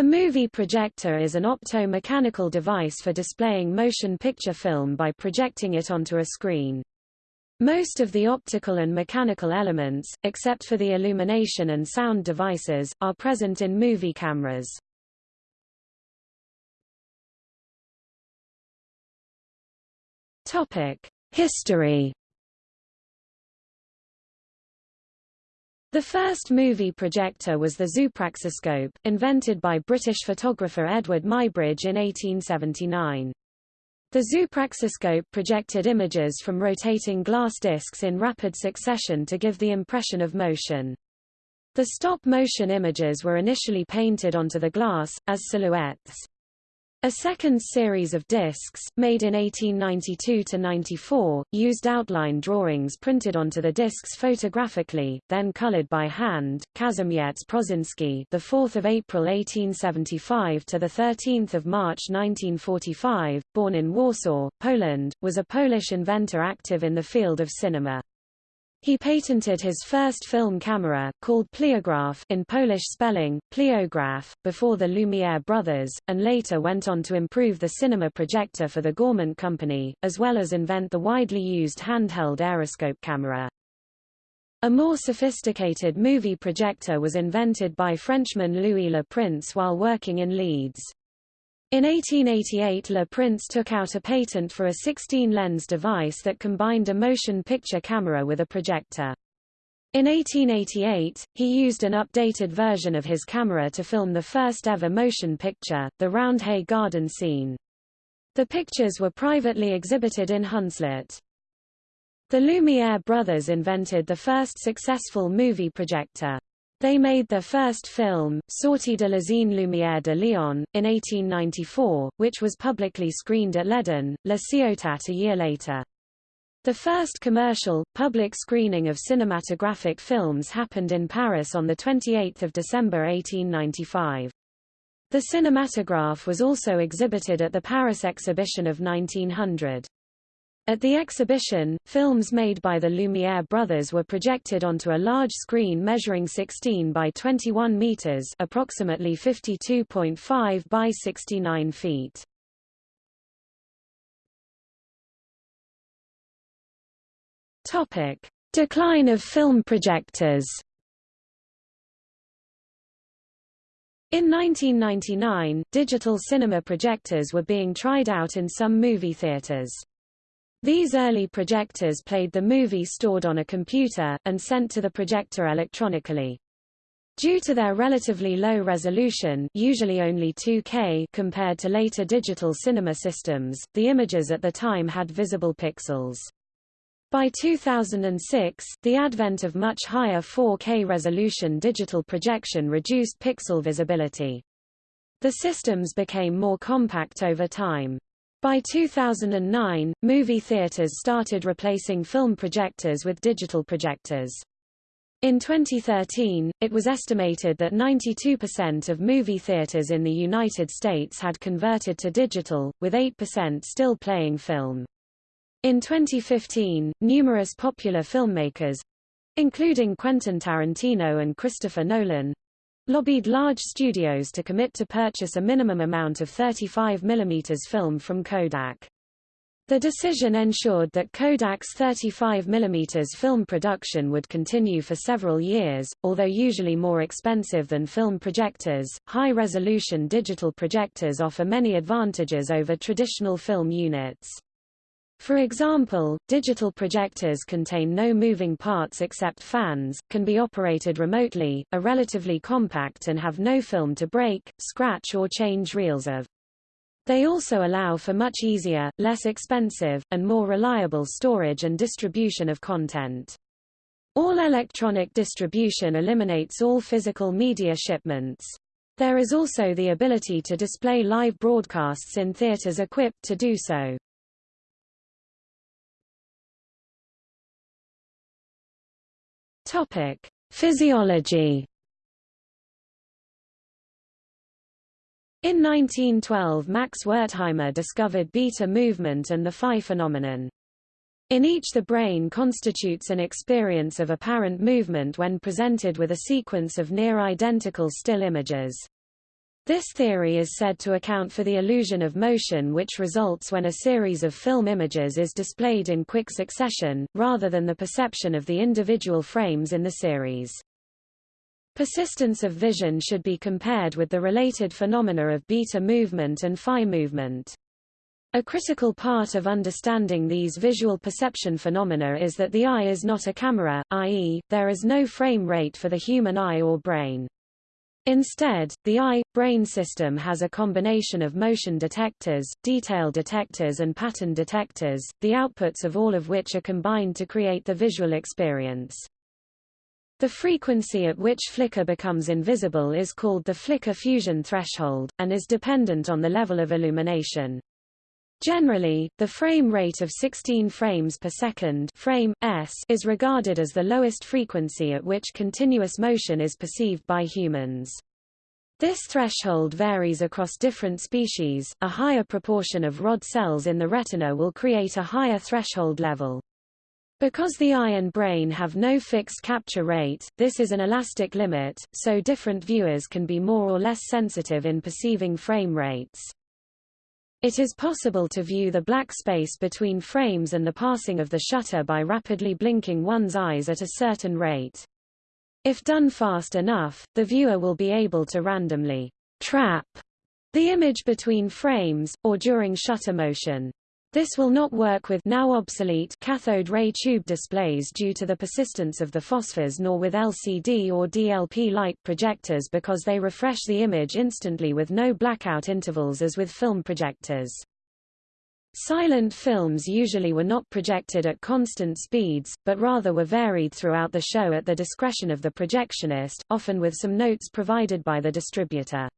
A movie projector is an opto-mechanical device for displaying motion picture film by projecting it onto a screen. Most of the optical and mechanical elements, except for the illumination and sound devices, are present in movie cameras. History The first movie projector was the zoopraxiscope, invented by British photographer Eadweard Muybridge in 1879. The zoopraxiscope projected images from rotating glass discs in rapid succession to give the impression of motion. The stop-motion images were initially painted onto the glass, as silhouettes. A second series of discs, made in 1892–94, used outline drawings printed onto the discs photographically, then colored by hand. Kazimierz Prószyński, the 4th of April 1875 to the 13th of March 1945, born in Warsaw, Poland, was a Polish inventor active in the field of cinema. He patented his first film camera, called Pleograph in Polish spelling, Pleograf, before the Lumiere brothers, and later went on to improve the cinema projector for the Gaumont Company, as well as invent the widely used handheld aeroscope camera. A more sophisticated movie projector was invented by Frenchman Louis Le Prince while working in Leeds. In 1888 Le Prince took out a patent for a 16-lens device that combined a motion picture camera with a projector. In 1888, he used an updated version of his camera to film the first ever motion picture, the Roundhay Garden scene. The pictures were privately exhibited in Hunslet. The Lumiere brothers invented the first successful movie projector. They made their first film, Sortie de l'usine Lumière de Lyon, in 1894, which was publicly screened at L'Eden, La Ciotat a year later. The first commercial, public screening of cinematographic films happened in Paris on 28 December 1895. The cinematograph was also exhibited at the Paris exhibition of 1900. At the exhibition, films made by the Lumiere brothers were projected onto a large screen measuring 16 by 21 meters, approximately 52.5 by 69 feet. Topic: Decline of film projectors. In 1999, digital cinema projectors were being tried out in some movie theaters. These early projectors played the movie stored on a computer, and sent to the projector electronically. Due to their relatively low resolution usually only 2K compared to later digital cinema systems, the images at the time had visible pixels. By 2006, the advent of much higher 4K resolution digital projection reduced pixel visibility. The systems became more compact over time. By 2009, movie theaters started replacing film projectors with digital projectors. In 2013, it was estimated that 92% of movie theaters in the United States had converted to digital, with 8% still playing film. In 2015, numerous popular filmmakers including Quentin Tarantino and Christopher Nolan lobbied large studios to commit to purchase a minimum amount of 35 mm film from Kodak. The decision ensured that Kodak's 35 mm film production would continue for several years, although usually more expensive than film projectors. High-resolution digital projectors offer many advantages over traditional film units. For example, digital projectors contain no moving parts except fans, can be operated remotely, are relatively compact and have no film to break, scratch or change reels of. They also allow for much easier, less expensive, and more reliable storage and distribution of content. All electronic distribution eliminates all physical media shipments. There is also the ability to display live broadcasts in theaters equipped to do so. Topic: Physiology. In 1912 Max Wertheimer discovered beta movement and the phi phenomenon. In each the brain constitutes an experience of apparent movement when presented with a sequence of near-identical still images. This theory is said to account for the illusion of motion which results when a series of film images is displayed in quick succession, rather than the perception of the individual frames in the series. Persistence of vision should be compared with the related phenomena of beta movement and phi movement. A critical part of understanding these visual perception phenomena is that the eye is not a camera, i.e., there is no frame rate for the human eye or brain. Instead, the eye-brain system has a combination of motion detectors, detail detectors and pattern detectors, the outputs of all of which are combined to create the visual experience. The frequency at which flicker becomes invisible is called the flicker fusion threshold, and is dependent on the level of illumination. Generally, the frame rate of 16 frames per second frame, s is regarded as the lowest frequency at which continuous motion is perceived by humans. This threshold varies across different species, a higher proportion of rod cells in the retina will create a higher threshold level. Because the eye and brain have no fixed capture rate, this is an elastic limit, so different viewers can be more or less sensitive in perceiving frame rates. It is possible to view the black space between frames and the passing of the shutter by rapidly blinking one's eyes at a certain rate. If done fast enough, the viewer will be able to randomly trap the image between frames, or during shutter motion. This will not work with now obsolete cathode ray tube displays due to the persistence of the phosphors nor with LCD or DLP light projectors because they refresh the image instantly with no blackout intervals as with film projectors. Silent films usually were not projected at constant speeds, but rather were varied throughout the show at the discretion of the projectionist, often with some notes provided by the distributor.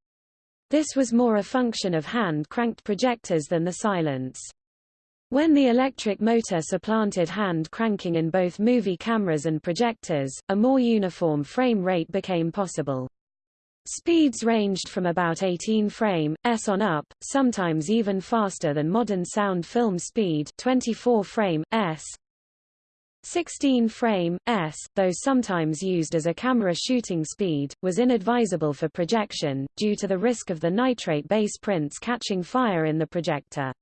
This was more a function of hand-cranked projectors than the silence. When the electric motor supplanted hand cranking in both movie cameras and projectors, a more uniform frame rate became possible. Speeds ranged from about 18 frame s on up, sometimes even faster than modern sound film speed 24 frame s. 16 frame s, though sometimes used as a camera shooting speed, was inadvisable for projection, due to the risk of the nitrate base prints catching fire in the projector.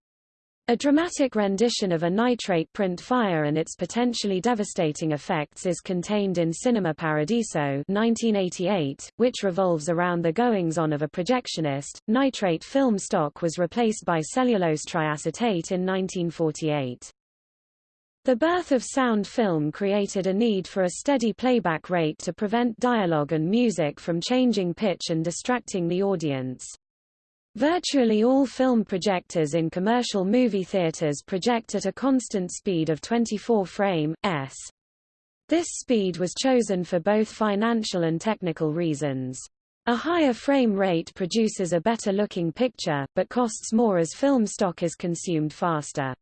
A dramatic rendition of a nitrate print fire and its potentially devastating effects is contained in Cinema Paradiso 1988, which revolves around the goings-on of a projectionist. Nitrate film stock was replaced by cellulose triacetate in 1948. The birth of sound film created a need for a steady playback rate to prevent dialogue and music from changing pitch and distracting the audience. Virtually all film projectors in commercial movie theaters project at a constant speed of 24 frame s. This speed was chosen for both financial and technical reasons. A higher frame rate produces a better looking picture, but costs more as film stock is consumed faster.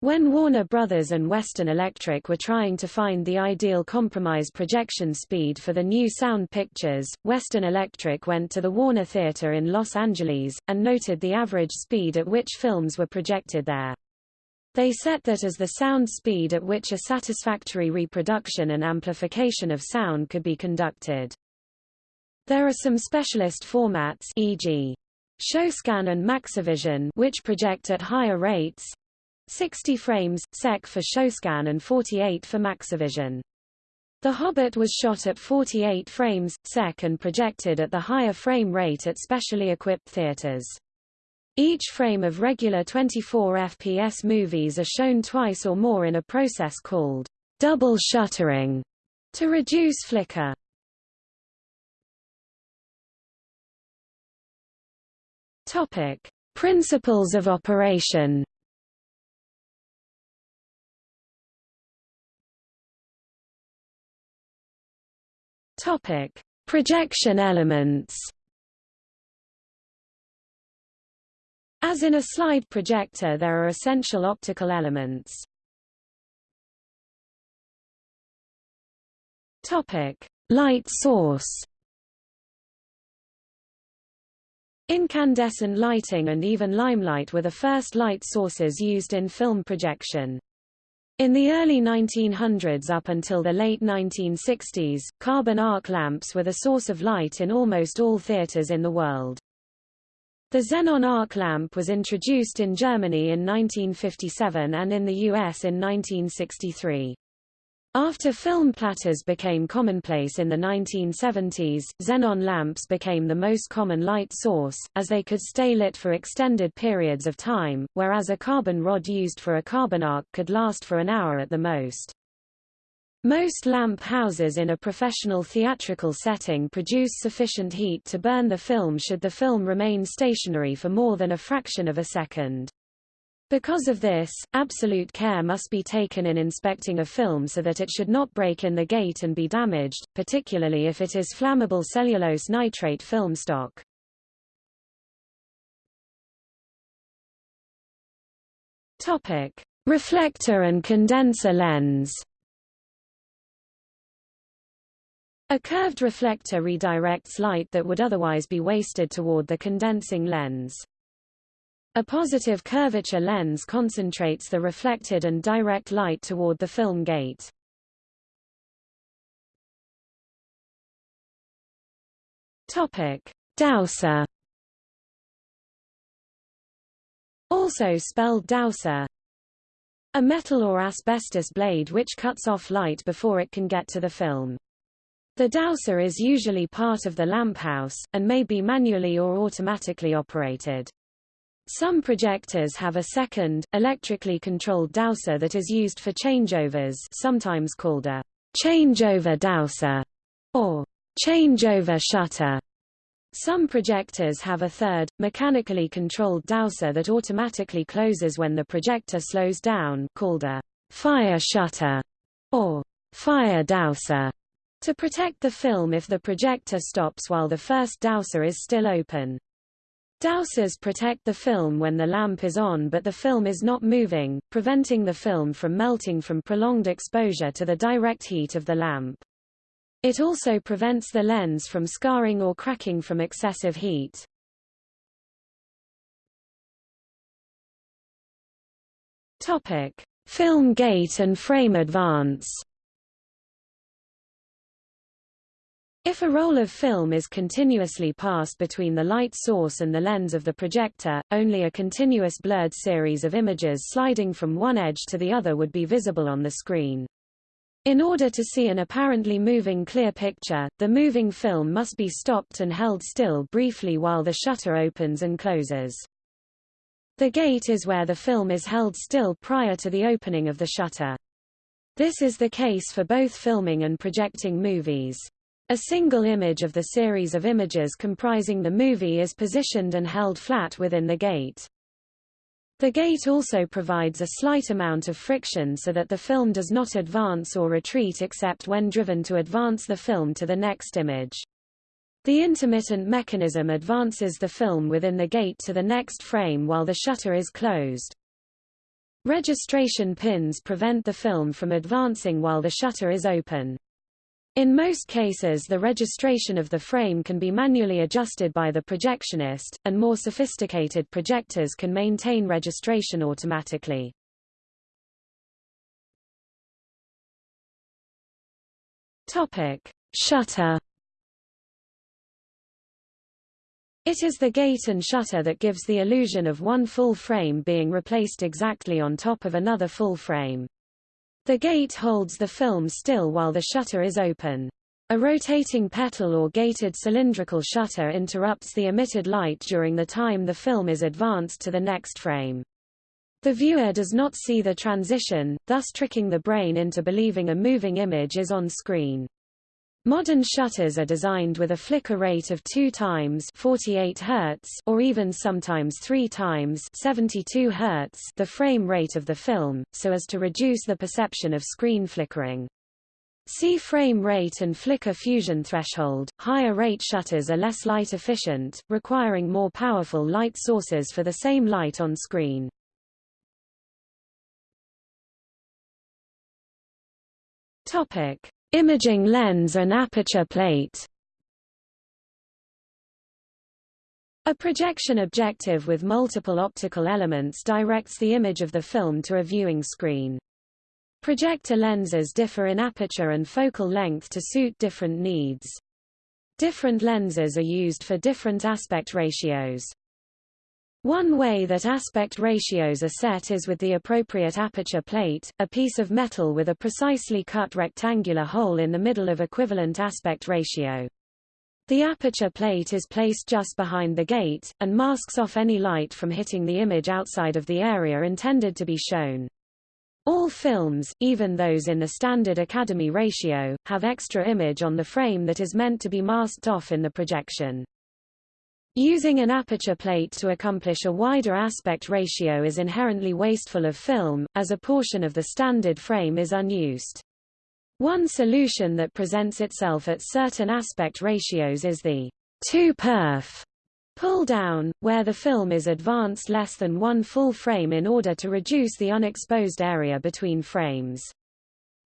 When Warner Brothers and Western Electric were trying to find the ideal compromise projection speed for the new sound pictures, Western Electric went to the Warner Theater in Los Angeles, and noted the average speed at which films were projected there. They set that as the sound speed at which a satisfactory reproduction and amplification of sound could be conducted. There are some specialist formats e.g. ShowScan and Maxivision which project at higher rates, 60 frames, sec for ShowScan and 48 for Maxivision. The Hobbit was shot at 48 frames, sec and projected at the higher frame rate at specially equipped theaters. Each frame of regular 24 FPS movies are shown twice or more in a process called double shuttering to reduce flicker. Topic: Principles of operation. Topic: Projection elements. As in a slide projector there are essential optical elements. Topic: Light source. Incandescent lighting and even limelight were the first light sources used in film projection. In the early 1900s up until the late 1960s, carbon arc lamps were the source of light in almost all theaters in the world. The xenon arc lamp was introduced in Germany in 1957 and in the US in 1963. After film platters became commonplace in the 1970s, xenon lamps became the most common light source, as they could stay lit for extended periods of time, whereas a carbon rod used for a carbon arc could last for an hour at the most. Most lamp houses in a professional theatrical setting produce sufficient heat to burn the film should the film remain stationary for more than a fraction of a second. Because of this, absolute care must be taken in inspecting a film so that it should not break in the gate and be damaged, particularly if it is flammable cellulose nitrate film stock. Topic: Reflector and condenser lens. A curved reflector redirects light that would otherwise be wasted toward the condensing lens. A positive curvature lens concentrates the reflected and direct light toward the film gate. Topic: Douser. Also spelled dowser. A metal or asbestos blade which cuts off light before it can get to the film. The dowser is usually part of the lamp house, and may be manually or automatically operated. Some projectors have a second, electrically controlled dowser that is used for changeovers sometimes called a changeover dowser or changeover shutter. Some projectors have a third, mechanically controlled dowser that automatically closes when the projector slows down called a fire shutter or fire dowser to protect the film if the projector stops while the first dowser is still open. Dowsers protect the film when the lamp is on but the film is not moving, preventing the film from melting from prolonged exposure to the direct heat of the lamp. It also prevents the lens from scarring or cracking from excessive heat. Topic: Film gate and frame advance. If a roll of film is continuously passed between the light source and the lens of the projector, only a continuous blurred series of images sliding from one edge to the other would be visible on the screen. In order to see an apparently moving clear picture, the moving film must be stopped and held still briefly while the shutter opens and closes. The gate is where the film is held still prior to the opening of the shutter. This is the case for both filming and projecting movies. A single image of the series of images comprising the movie is positioned and held flat within the gate. The gate also provides a slight amount of friction so that the film does not advance or retreat except when driven to advance the film to the next image. The intermittent mechanism advances the film within the gate to the next frame while the shutter is closed. Registration pins prevent the film from advancing while the shutter is open. In most cases the registration of the frame can be manually adjusted by the projectionist, and more sophisticated projectors can maintain registration automatically. Topic: Shutter. It is the gate and shutter that gives the illusion of one full frame being replaced exactly on top of another full frame. The gate holds the film still while the shutter is open. A rotating petal or gated cylindrical shutter interrupts the emitted light during the time the film is advanced to the next frame. The viewer does not see the transition, thus tricking the brain into believing a moving image is on screen. Modern shutters are designed with a flicker rate of 2 times 48 Hz or even sometimes 3 times 72 Hz the frame rate of the film, so as to reduce the perception of screen flickering. See frame rate and flicker fusion threshold. Higher rate shutters are less light efficient, requiring more powerful light sources for the same light on screen. Topic: Imaging lens and aperture plate A projection objective with multiple optical elements directs the image of the film to a viewing screen. Projector lenses differ in aperture and focal length to suit different needs. Different lenses are used for different aspect ratios. One way that aspect ratios are set is with the appropriate aperture plate, a piece of metal with a precisely cut rectangular hole in the middle of equivalent aspect ratio. The aperture plate is placed just behind the gate, and masks off any light from hitting the image outside of the area intended to be shown. All films, even those in the standard Academy ratio, have extra image on the frame that is meant to be masked off in the projection. Using an aperture plate to accomplish a wider aspect ratio is inherently wasteful of film, as a portion of the standard frame is unused. One solution that presents itself at certain aspect ratios is the 2perf pull down, where the film is advanced less than one full frame in order to reduce the unexposed area between frames.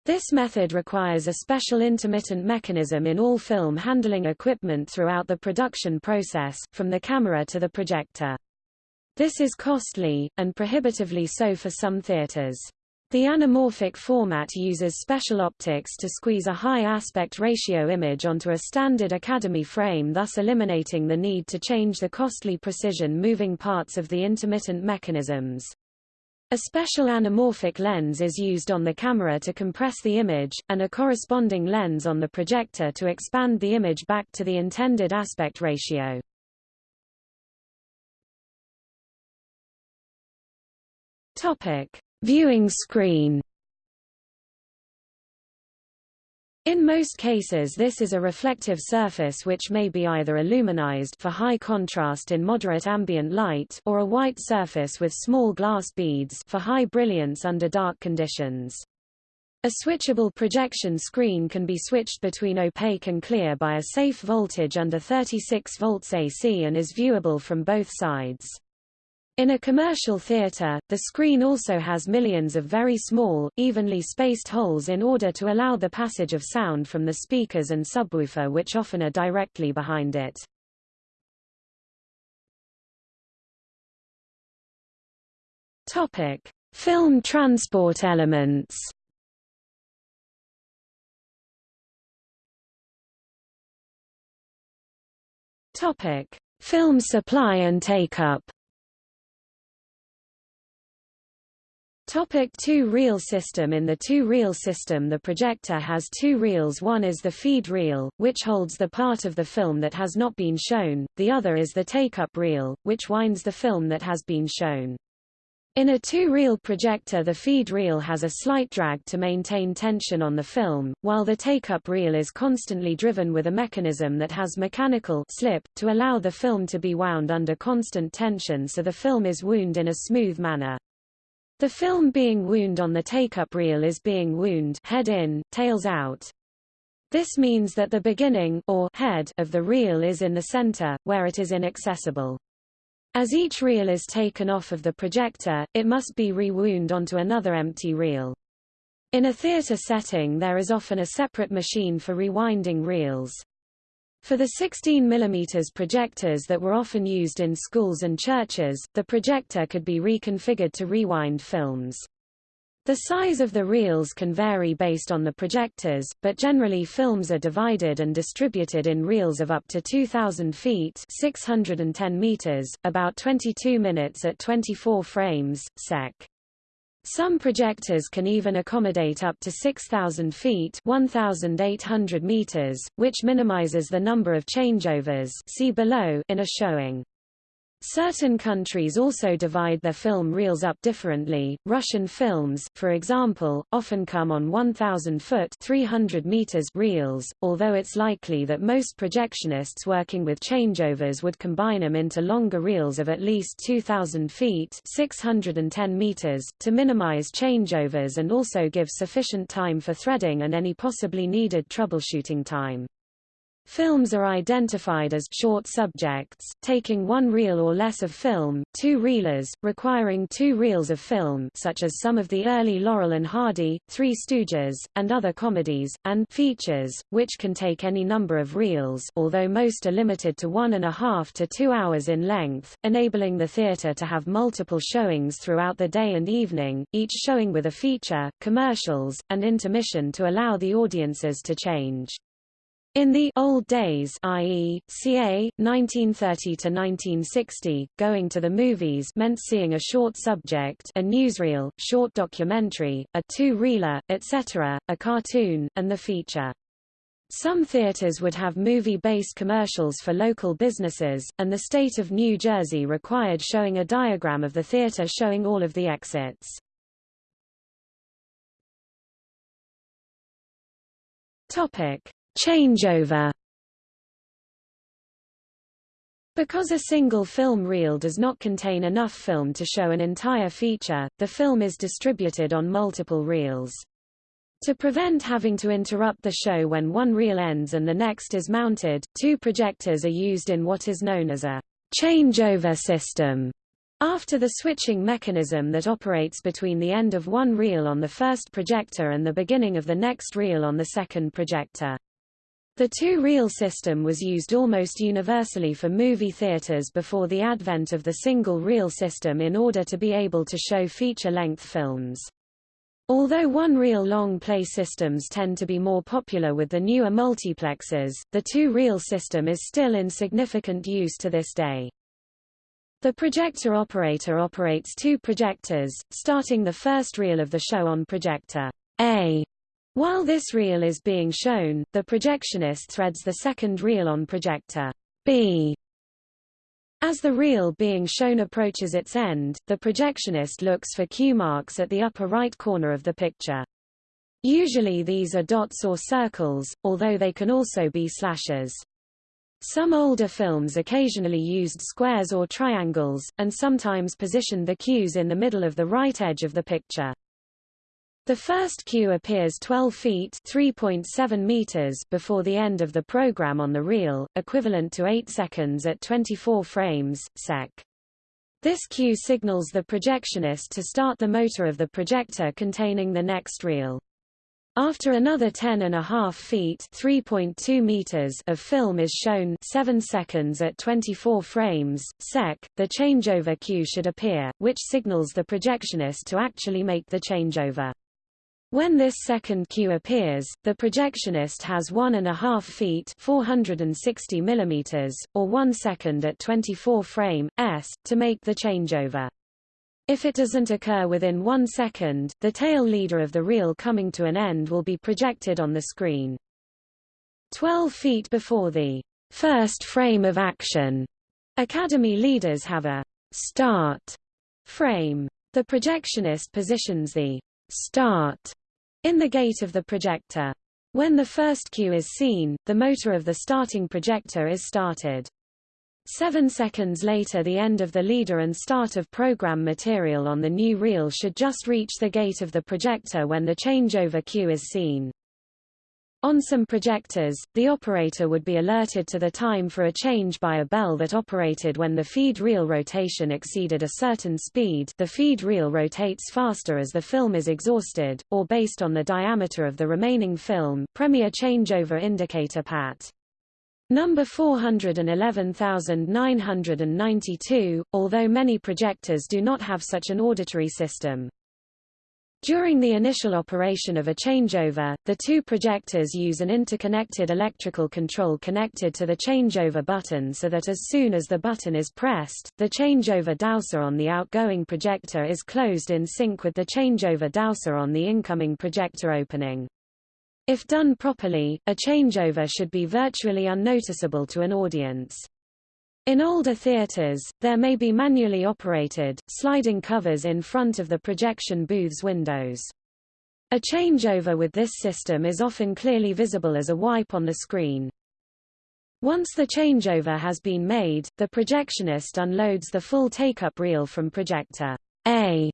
This method requires a special intermittent mechanism in all film handling equipment throughout the production process, from the camera to the projector. This is costly, and prohibitively so for some theaters. The anamorphic format uses special optics to squeeze a high aspect ratio image onto a standard Academy frame thus eliminating the need to change the costly precision moving parts of the intermittent mechanisms. A special anamorphic lens is used on the camera to compress the image, and a corresponding lens on the projector to expand the image back to the intended aspect ratio. Topic: Viewing screen In most cases this is a reflective surface which may be either aluminized for high contrast in moderate ambient light or a white surface with small glass beads for high brilliance under dark conditions. A switchable projection screen can be switched between opaque and clear by a safe voltage under 36 volts AC and is viewable from both sides. In a commercial theater, the screen also has millions of very small, evenly spaced holes in order to allow the passage of sound from the speakers and subwoofer which often are directly behind it. Topic: Film transport elements. Topic: Film supply and take-up. Topic two reel system In the two reel system the projector has two reels one is the feed reel, which holds the part of the film that has not been shown, the other is the take-up reel, which winds the film that has been shown. In a two-reel projector the feed reel has a slight drag to maintain tension on the film, while the take-up reel is constantly driven with a mechanism that has mechanical slip, to allow the film to be wound under constant tension so the film is wound in a smooth manner. The film being wound on the take-up reel is being wound head in, tails out. This means that the beginning or head of the reel is in the center, where it is inaccessible. As each reel is taken off of the projector, it must be re-wound onto another empty reel. In a theater setting there is often a separate machine for rewinding reels. For the 16 mm projectors that were often used in schools and churches, the projector could be reconfigured to rewind films. The size of the reels can vary based on the projectors, but generally films are divided and distributed in reels of up to 2,000 feet 610 meters, about 22 minutes at 24 frames, sec. Some projectors can even accommodate up to 6,000 feet 1,800 meters, which minimizes the number of changeovers see below in a showing. Certain countries also divide their film reels up differently. Russian films, for example, often come on 1,000-foot (300 meters) reels, although it's likely that most projectionists working with changeovers would combine them into longer reels of at least 2,000 feet (610 meters) to minimize changeovers and also give sufficient time for threading and any possibly needed troubleshooting time. Films are identified as short subjects, taking one reel or less of film, two reelers, requiring two reels of film such as some of the early Laurel and Hardy, Three Stooges, and other comedies, and features, which can take any number of reels although most are limited to one and a half to two hours in length, enabling the theater to have multiple showings throughout the day and evening, each showing with a feature, commercials, and intermission to allow the audiences to change. In the old days i.e., ca. 1930 to 1960, going to the movies meant seeing a short subject a newsreel, short documentary, a two-reeler, etc., a cartoon, and the feature. Some theaters would have movie-based commercials for local businesses, and the state of New Jersey required showing a diagram of the theater showing all of the exits. Topic. Changeover because a single film reel does not contain enough film to show an entire feature, the film is distributed on multiple reels. To prevent having to interrupt the show when one reel ends and the next is mounted, two projectors are used in what is known as a changeover system. After the switching mechanism that operates between the end of one reel on the first projector and the beginning of the next reel on the second projector. The two-reel system was used almost universally for movie theaters before the advent of the single-reel system in order to be able to show feature-length films. Although one-reel long play systems tend to be more popular with the newer multiplexes, the two-reel system is still in significant use to this day. The projector operator operates two projectors, starting the first reel of the show on projector A while this reel is being shown, the projectionist threads the second reel on projector B. As the reel being shown approaches its end, the projectionist looks for cue marks at the upper right corner of the picture. Usually these are dots or circles, although they can also be slashes. Some older films occasionally used squares or triangles, and sometimes positioned the cues in the middle of the right edge of the picture. The first cue appears 12 feet (3.7 meters) before the end of the program on the reel, equivalent to 8 seconds at 24 frames sec. This cue signals the projectionist to start the motor of the projector containing the next reel. After another 10.5 feet (3.2 meters) of film is shown 7 seconds at 24 frames sec, the changeover cue should appear, which signals the projectionist to actually make the changeover. When this second cue appears, the projectionist has 1.5 feet 460 mm, or 1 second at 24 frame, s, to make the changeover. If it doesn't occur within 1 second, the tail leader of the reel coming to an end will be projected on the screen. 12 feet before the first frame of action, Academy leaders have a start frame. The projectionist positions the start in the gate of the projector. When the first cue is seen, the motor of the starting projector is started. Seven seconds later the end of the leader and start of program material on the new reel should just reach the gate of the projector when the changeover cue is seen. On some projectors, the operator would be alerted to the time for a change by a bell that operated when the feed reel rotation exceeded a certain speed the feed reel rotates faster as the film is exhausted, or based on the diameter of the remaining film Premier changeover indicator PAT. Number 411992, although many projectors do not have such an auditory system. During the initial operation of a changeover, the two projectors use an interconnected electrical control connected to the changeover button so that as soon as the button is pressed, the changeover dowser on the outgoing projector is closed in sync with the changeover dowser on the incoming projector opening. If done properly, a changeover should be virtually unnoticeable to an audience. In older theaters, there may be manually operated, sliding covers in front of the projection booth's windows. A changeover with this system is often clearly visible as a wipe on the screen. Once the changeover has been made, the projectionist unloads the full take-up reel from projector A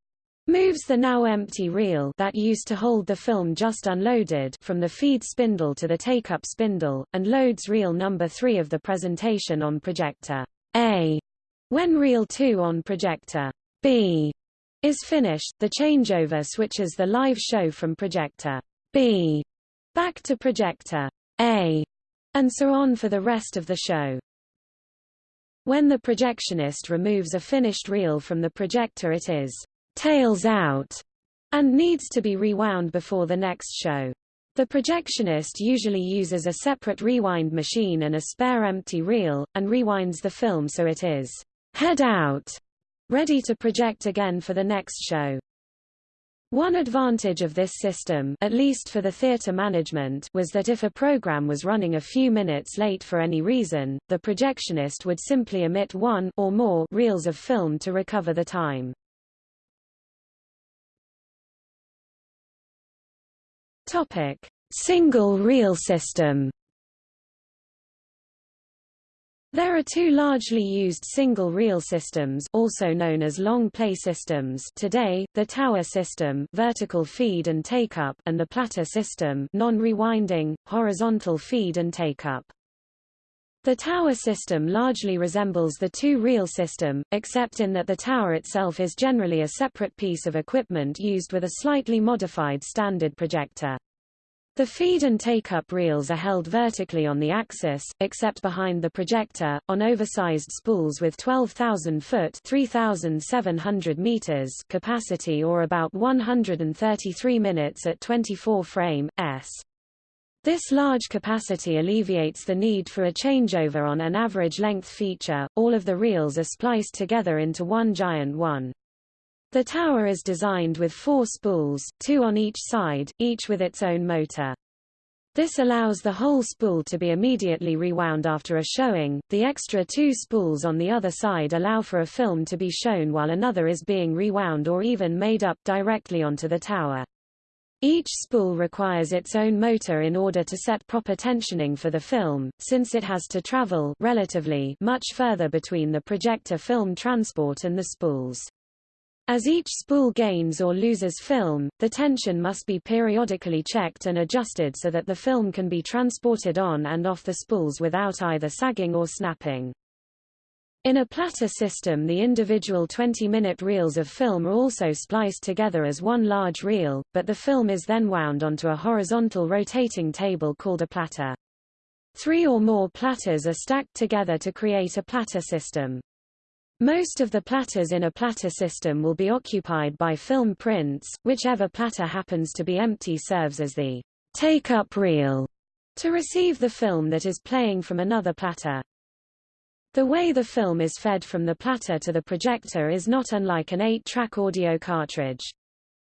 moves the now empty reel that used to hold the film just unloaded from the feed spindle to the take-up spindle, and loads reel number 3 of the presentation on projector A. When reel 2 on projector B is finished, the changeover switches the live show from projector B back to projector A, and so on for the rest of the show. When the projectionist removes a finished reel from the projector it is tails out, and needs to be rewound before the next show. The projectionist usually uses a separate rewind machine and a spare empty reel, and rewinds the film so it is head out, ready to project again for the next show. One advantage of this system at least for the theater management was that if a program was running a few minutes late for any reason, the projectionist would simply emit one or more reels of film to recover the time. Topic: Single reel system there are two largely used single-reel systems also known as long play systems today, the tower system vertical feed and take-up and the platter system non-rewinding, horizontal feed and take-up. The tower system largely resembles the two-reel system, except in that the tower itself is generally a separate piece of equipment used with a slightly modified standard projector. The feed and take-up reels are held vertically on the axis, except behind the projector, on oversized spools with 12,000 foot 3,700 meters capacity or about 133 minutes at 24 frame, s. This large capacity alleviates the need for a changeover on an average length feature, all of the reels are spliced together into one giant one. The tower is designed with four spools, two on each side, each with its own motor. This allows the whole spool to be immediately rewound after a showing. The extra two spools on the other side allow for a film to be shown while another is being rewound or even made up directly onto the tower. Each spool requires its own motor in order to set proper tensioning for the film, since it has to travel relatively much further between the projector film transport and the spools. As each spool gains or loses film, the tension must be periodically checked and adjusted so that the film can be transported on and off the spools without either sagging or snapping. In a platter system the individual 20-minute reels of film are also spliced together as one large reel, but the film is then wound onto a horizontal rotating table called a platter. Three or more platters are stacked together to create a platter system. Most of the platters in a platter system will be occupied by film prints, whichever platter happens to be empty serves as the take-up reel to receive the film that is playing from another platter. The way the film is fed from the platter to the projector is not unlike an 8-track audio cartridge.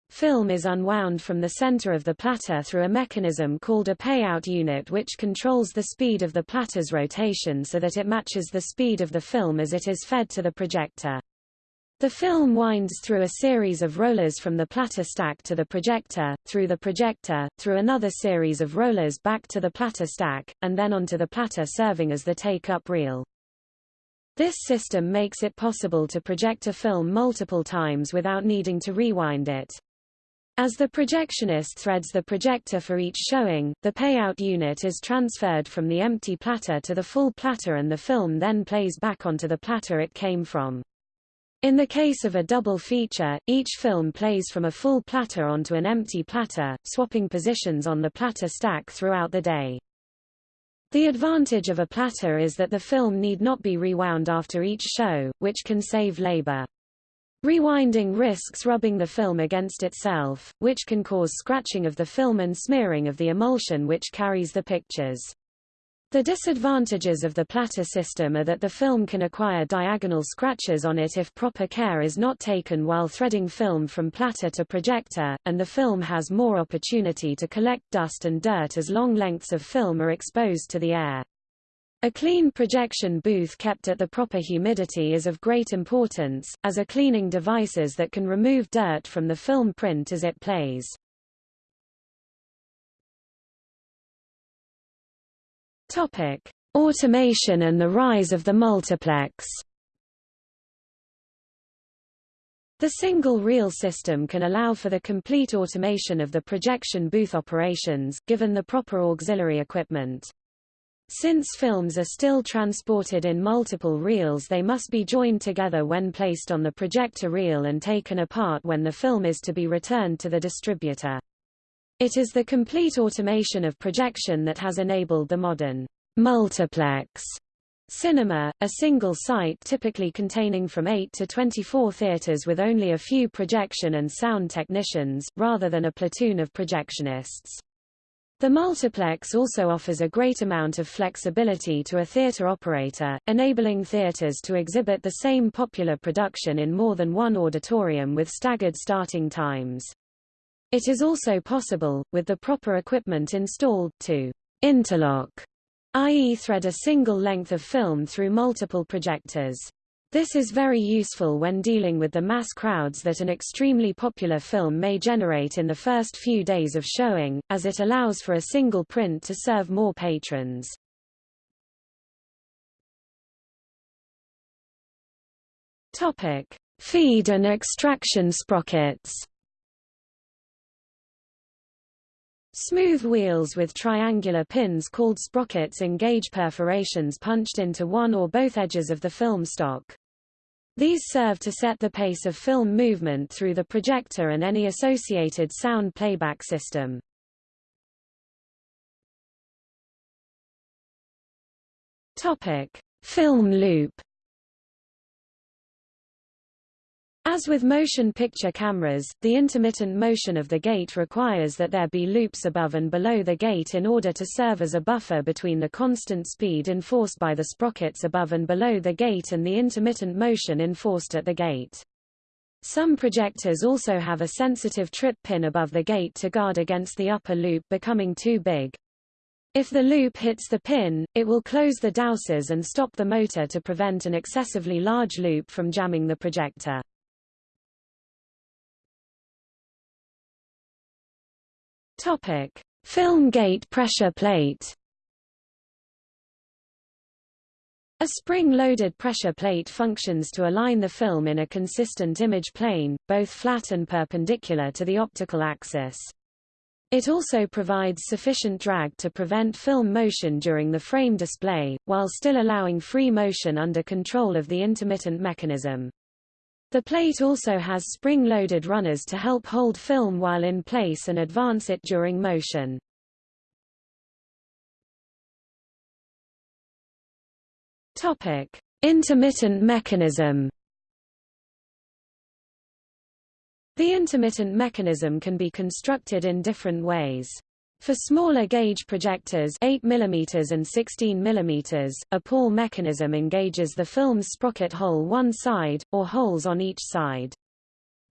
Film is unwound from the center of the platter through a mechanism called a payout unit which controls the speed of the platter's rotation so that it matches the speed of the film as it is fed to the projector. The film winds through a series of rollers from the platter stack to the projector, through the projector, through another series of rollers back to the platter stack, and then onto the platter serving as the take-up reel. This system makes it possible to project a film multiple times without needing to rewind it. As the projectionist threads the projector for each showing, the payout unit is transferred from the empty platter to the full platter and the film then plays back onto the platter it came from. In the case of a double feature, each film plays from a full platter onto an empty platter, swapping positions on the platter stack throughout the day. The advantage of a platter is that the film need not be rewound after each show, which can save labor. Rewinding risks rubbing the film against itself, which can cause scratching of the film and smearing of the emulsion which carries the pictures. The disadvantages of the platter system are that the film can acquire diagonal scratches on it if proper care is not taken while threading film from platter to projector, and the film has more opportunity to collect dust and dirt as long lengths of film are exposed to the air. A clean projection booth kept at the proper humidity is of great importance, as are cleaning devices that can remove dirt from the film print as it plays. Topic: Automation and the rise of the multiplex. The single reel system can allow for the complete automation of the projection booth operations, given the proper auxiliary equipment. Since films are still transported in multiple reels they must be joined together when placed on the projector reel and taken apart when the film is to be returned to the distributor. It is the complete automation of projection that has enabled the modern multiplex cinema, a single site typically containing from 8 to 24 theaters with only a few projection and sound technicians, rather than a platoon of projectionists. The multiplex also offers a great amount of flexibility to a theater operator, enabling theaters to exhibit the same popular production in more than one auditorium with staggered starting times. It is also possible, with the proper equipment installed, to interlock, i.e. thread a single length of film through multiple projectors. This is very useful when dealing with the mass crowds that an extremely popular film may generate in the first few days of showing, as it allows for a single print to serve more patrons. Topic: Feed and extraction sprockets. Smooth wheels with triangular pins called sprockets engage perforations punched into one or both edges of the film stock. These serve to set the pace of film movement through the projector and any associated sound playback system. Topic: Film loop As with motion picture cameras, the intermittent motion of the gate requires that there be loops above and below the gate in order to serve as a buffer between the constant speed enforced by the sprockets above and below the gate and the intermittent motion enforced at the gate. Some projectors also have a sensitive trip pin above the gate to guard against the upper loop becoming too big. If the loop hits the pin, it will close the dousers and stop the motor to prevent an excessively large loop from jamming the projector. Topic: Film gate pressure plate. A spring-loaded pressure plate functions to align the film in a consistent image plane, both flat and perpendicular to the optical axis. It also provides sufficient drag to prevent film motion during the frame display, while still allowing free motion under control of the intermittent mechanism. The plate also has spring-loaded runners to help hold film while in place and advance it during motion. Topic: Intermittent mechanism. The intermittent mechanism can be constructed in different ways. For smaller gauge projectors 8 mm and 16 mm, a pawl mechanism engages the film's sprocket hole one side, or holes on each side.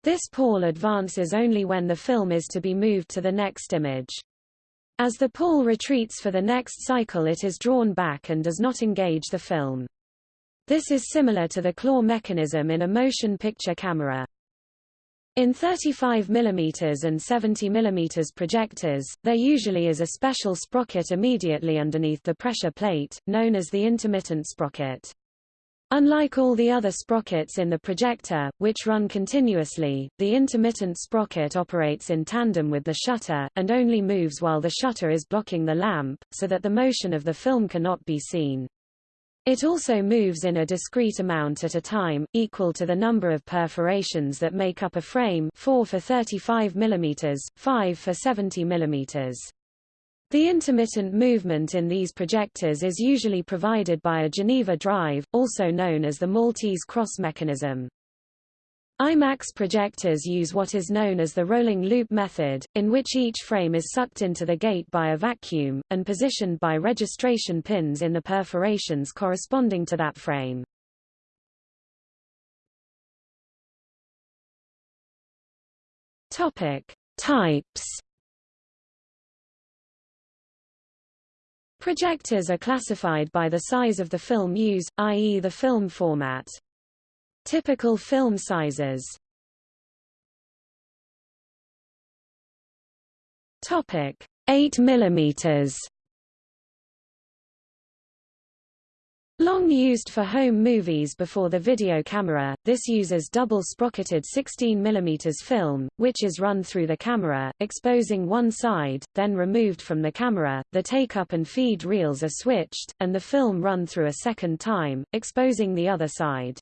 This pawl advances only when the film is to be moved to the next image. As the pawl retreats for the next cycle it is drawn back and does not engage the film. This is similar to the claw mechanism in a motion picture camera. In 35 mm and 70 mm projectors, there usually is a special sprocket immediately underneath the pressure plate, known as the intermittent sprocket. Unlike all the other sprockets in the projector, which run continuously, the intermittent sprocket operates in tandem with the shutter, and only moves while the shutter is blocking the lamp, so that the motion of the film cannot be seen. It also moves in a discrete amount at a time, equal to the number of perforations that make up a frame 4 for 35 mm, 5 for 70 mm. The intermittent movement in these projectors is usually provided by a Geneva drive, also known as the Maltese cross mechanism. IMAX projectors use what is known as the rolling loop method, in which each frame is sucked into the gate by a vacuum, and positioned by registration pins in the perforations corresponding to that frame. Topic. Types Projectors are classified by the size of the film used, i.e. the film format. Typical film sizes Topic 8 mm Long used for home movies before the video camera, this uses double sprocketed 16 mm film, which is run through the camera, exposing one side, then removed from the camera, the take-up and feed reels are switched, and the film run through a second time, exposing the other side.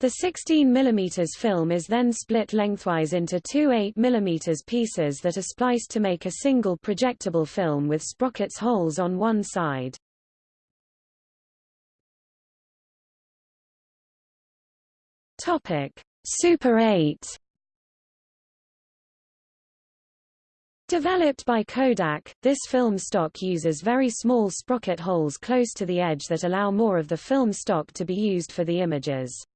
The 16 mm film is then split lengthwise into two 8 mm pieces that are spliced to make a single projectable film with sprockets holes on one side. Topic: Super 8 Developed by Kodak, this film stock uses very small sprocket holes close to the edge that allow more of the film stock to be used for the images.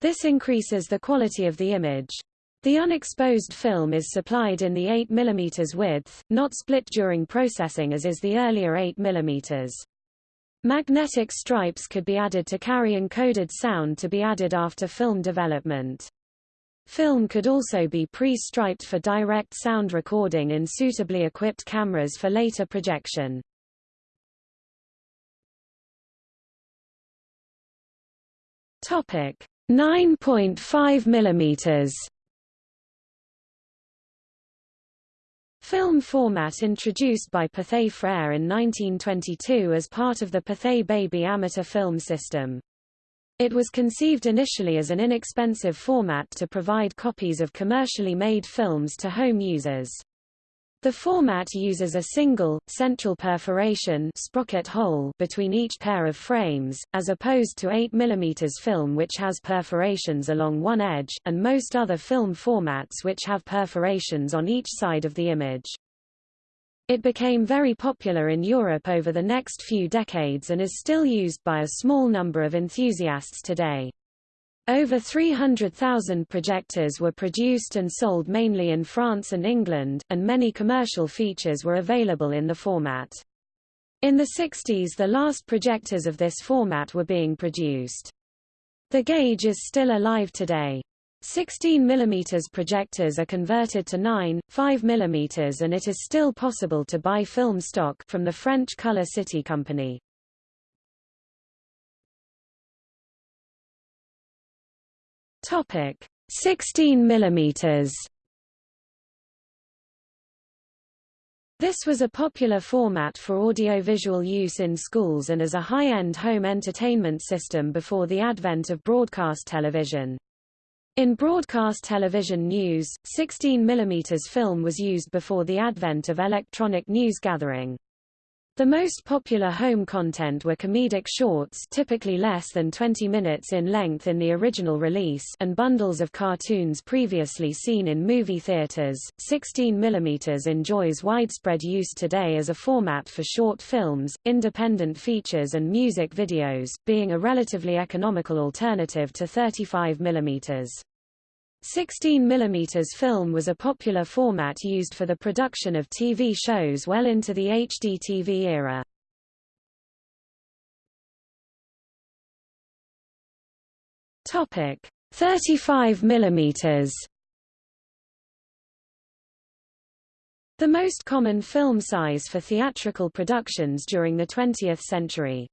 This increases the quality of the image. The unexposed film is supplied in the 8 mm width, not split during processing as is the earlier 8 mm. Magnetic stripes could be added to carry encoded sound to be added after film development. Film could also be pre-striped for direct sound recording in suitably equipped cameras for later projection. Topic 9.5 mm Film format introduced by Pathé Frères in 1922 as part of the Pathé Baby amateur film system. It was conceived initially as an inexpensive format to provide copies of commercially made films to home users. The format uses a single, central perforation sprocket hole between each pair of frames, as opposed to 8 mm film which has perforations along one edge, and most other film formats which have perforations on each side of the image. It became very popular in Europe over the next few decades and is still used by a small number of enthusiasts today. Over 300,000 projectors were produced and sold mainly in France and England, and many commercial features were available in the format. In the 60s the last projectors of this format were being produced. The gauge is still alive today. 16 mm projectors are converted to 9, 5 mm and it is still possible to buy film stock from the French Color City Company. Topic 16 mm This was a popular format for audiovisual use in schools and as a high-end home entertainment system before the advent of broadcast television. In broadcast television news, 16 mm film was used before the advent of electronic news gathering. The most popular home content were comedic shorts typically less than 20 minutes in length in the original release and bundles of cartoons previously seen in movie theaters. 16 mm enjoys widespread use today as a format for short films, independent features and music videos, being a relatively economical alternative to 35 mm. 16 mm film was a popular format used for the production of TV shows well into the HDTV era. Topic 35 mm The most common film size for theatrical productions during the 20th century.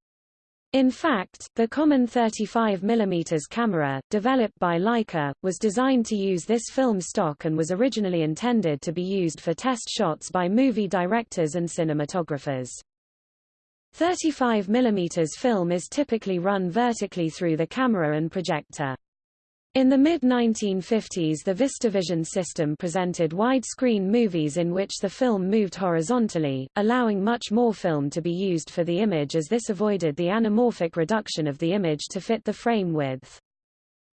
In fact, the common 35 mm camera, developed by Leica, was designed to use this film stock and was originally intended to be used for test shots by movie directors and cinematographers. 35 mm film is typically run vertically through the camera and projector. In the mid-1950s the VistaVision system presented widescreen movies in which the film moved horizontally, allowing much more film to be used for the image as this avoided the anamorphic reduction of the image to fit the frame width.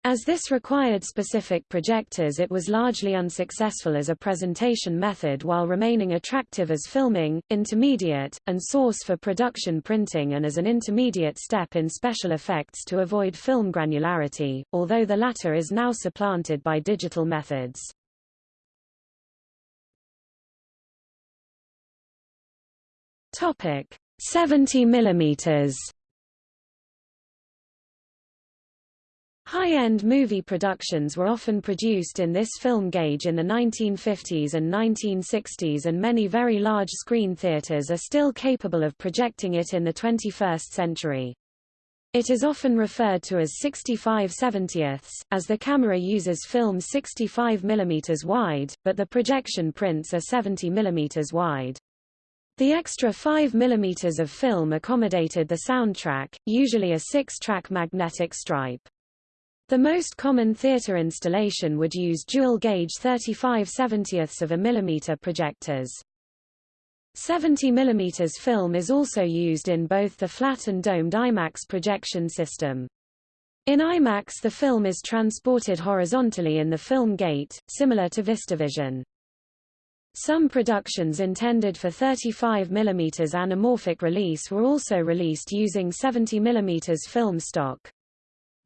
As this required specific projectors it was largely unsuccessful as a presentation method while remaining attractive as filming, intermediate, and source for production printing and as an intermediate step in special effects to avoid film granularity, although the latter is now supplanted by digital methods. Topic 70 millimeters High-end movie productions were often produced in this film gauge in the 1950s and 1960s and many very large screen theaters are still capable of projecting it in the 21st century. It is often referred to as 65 70ths, as the camera uses film 65 mm wide, but the projection prints are 70 mm wide. The extra 5 mm of film accommodated the soundtrack, usually a six-track magnetic stripe. The most common theater installation would use dual-gauge 35 70ths of a millimeter projectors. 70 mm film is also used in both the flat and domed IMAX projection system. In IMAX the film is transported horizontally in the film gate, similar to VistaVision. Some productions intended for 35 mm anamorphic release were also released using 70 mm film stock.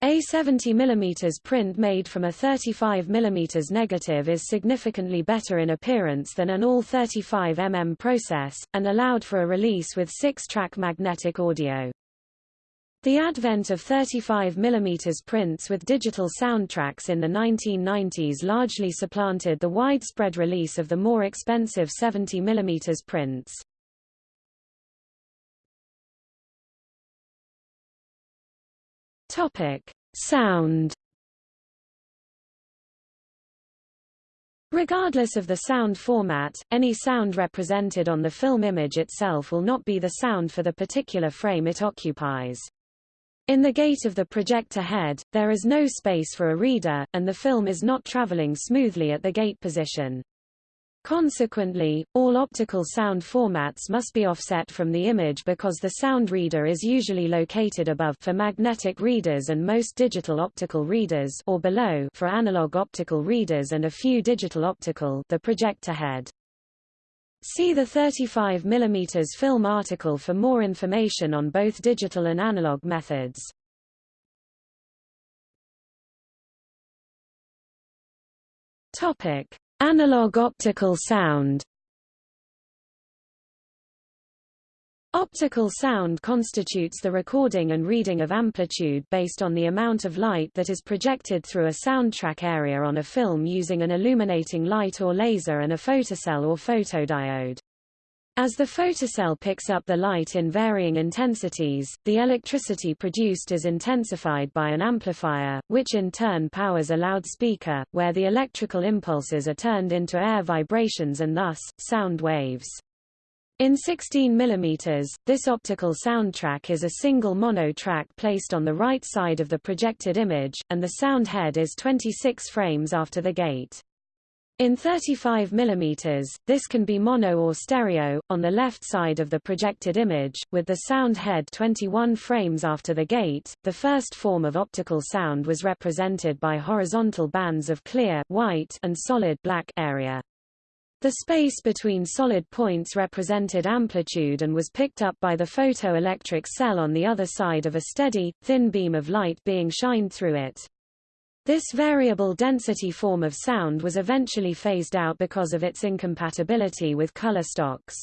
A 70 mm print made from a 35 mm negative is significantly better in appearance than an all 35 mm process, and allowed for a release with 6-track magnetic audio. The advent of 35 mm prints with digital soundtracks in the 1990s largely supplanted the widespread release of the more expensive 70 mm prints. Topic: Sound Regardless of the sound format, any sound represented on the film image itself will not be the sound for the particular frame it occupies. In the gate of the projector head, there is no space for a reader, and the film is not traveling smoothly at the gate position. Consequently, all optical sound formats must be offset from the image because the sound reader is usually located above for magnetic readers and most digital optical readers or below for analog optical readers and a few digital optical the projector head. See the 35 mm film article for more information on both digital and analog methods. Topic: Analog optical sound. Optical sound constitutes the recording and reading of amplitude based on the amount of light that is projected through a soundtrack area on a film using an illuminating light or laser and a photocell or photodiode. As the photocell picks up the light in varying intensities, the electricity produced is intensified by an amplifier, which in turn powers a loudspeaker, where the electrical impulses are turned into air vibrations and thus, sound waves. In 16 mm, this optical soundtrack is a single mono track placed on the right side of the projected image, and the sound head is 26 frames after the gate. In 35 mm, this can be mono or stereo, on the left side of the projected image, with the sound head 21 frames after the gate. The first form of optical sound was represented by horizontal bands of clear white and solid black area. The space between solid points represented amplitude and was picked up by the photoelectric cell on the other side of a steady, thin beam of light being shined through it. This variable density form of sound was eventually phased out because of its incompatibility with color stocks.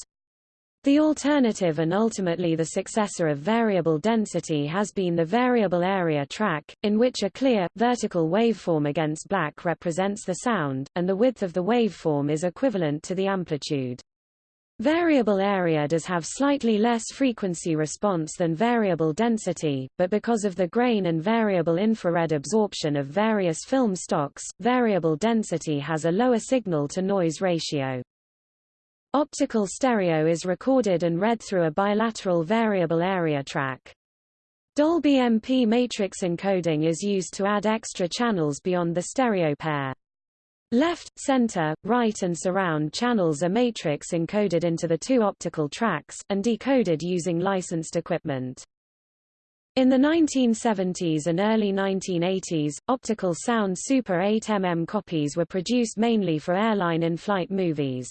The alternative and ultimately the successor of variable density has been the variable area track, in which a clear, vertical waveform against black represents the sound, and the width of the waveform is equivalent to the amplitude. Variable area does have slightly less frequency response than variable density, but because of the grain and variable infrared absorption of various film stocks, variable density has a lower signal-to-noise ratio. Optical stereo is recorded and read through a bilateral variable area track. Dolby MP matrix encoding is used to add extra channels beyond the stereo pair. Left, center, right and surround channels are matrix encoded into the two optical tracks, and decoded using licensed equipment. In the 1970s and early 1980s, optical sound Super 8mm copies were produced mainly for airline in-flight movies.